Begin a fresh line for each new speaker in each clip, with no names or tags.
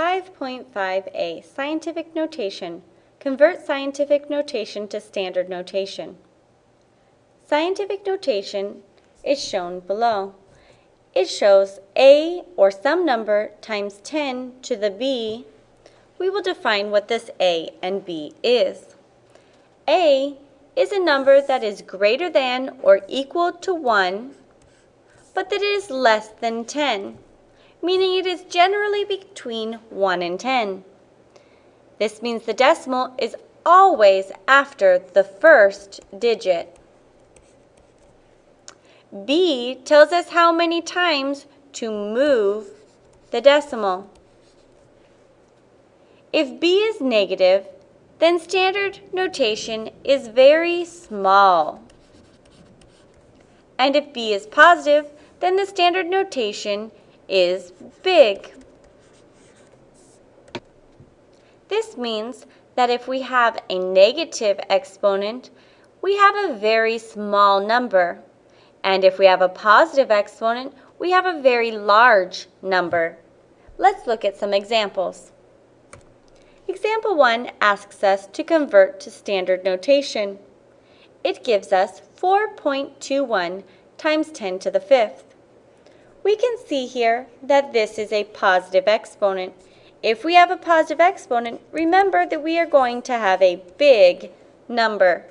5.5a, Scientific Notation. Convert scientific notation to standard notation. Scientific notation is shown below. It shows a, or some number, times 10 to the b. We will define what this a and b is. a is a number that is greater than or equal to 1, but that is less than 10 meaning it is generally between 1 and 10. This means the decimal is always after the first digit. B tells us how many times to move the decimal. If B is negative, then standard notation is very small. And if B is positive, then the standard notation is big. This means that if we have a negative exponent, we have a very small number. And if we have a positive exponent, we have a very large number. Let's look at some examples. Example 1 asks us to convert to standard notation. It gives us 4.21 times 10 to the fifth. We can see here that this is a positive exponent. If we have a positive exponent, remember that we are going to have a big number.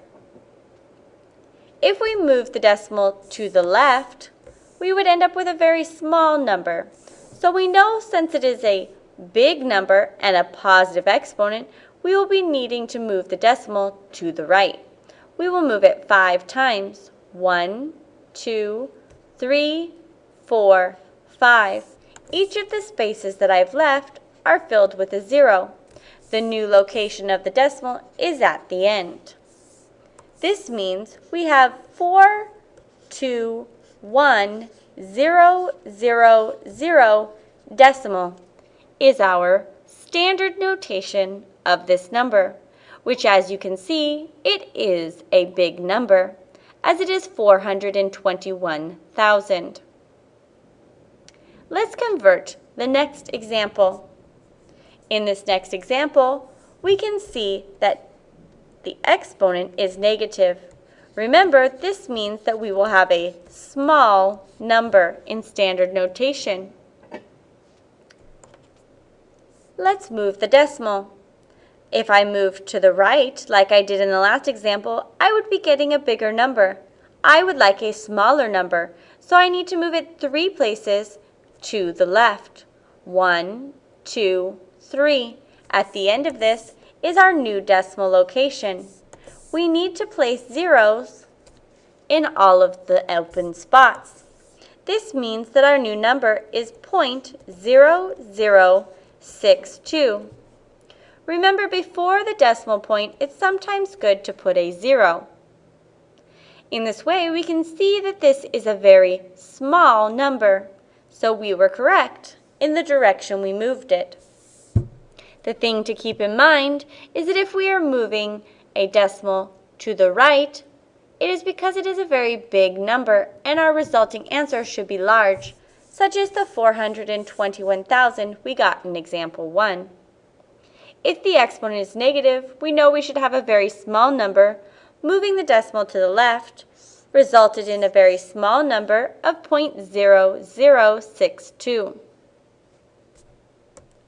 If we move the decimal to the left, we would end up with a very small number. So we know since it is a big number and a positive exponent, we will be needing to move the decimal to the right. We will move it five times. One, two, three, 4, 5. Each of the spaces that I've left are filled with a zero. The new location of the decimal is at the end. This means we have 4, 2, 1, 0, 0, 0 decimal is our standard notation of this number, which as you can see, it is a big number, as it is 421,000. Let's convert the next example. In this next example, we can see that the exponent is negative. Remember, this means that we will have a small number in standard notation. Let's move the decimal. If I move to the right, like I did in the last example, I would be getting a bigger number. I would like a smaller number, so I need to move it three places to the left. One, two, three. At the end of this is our new decimal location. We need to place zeros in all of the open spots. This means that our new number is 0.0062. Remember, before the decimal point, it's sometimes good to put a zero. In this way, we can see that this is a very small number. So we were correct in the direction we moved it. The thing to keep in mind is that if we are moving a decimal to the right, it is because it is a very big number and our resulting answer should be large, such as the 421,000 we got in example 1. If the exponent is negative, we know we should have a very small number. Moving the decimal to the left resulted in a very small number of 0.0062.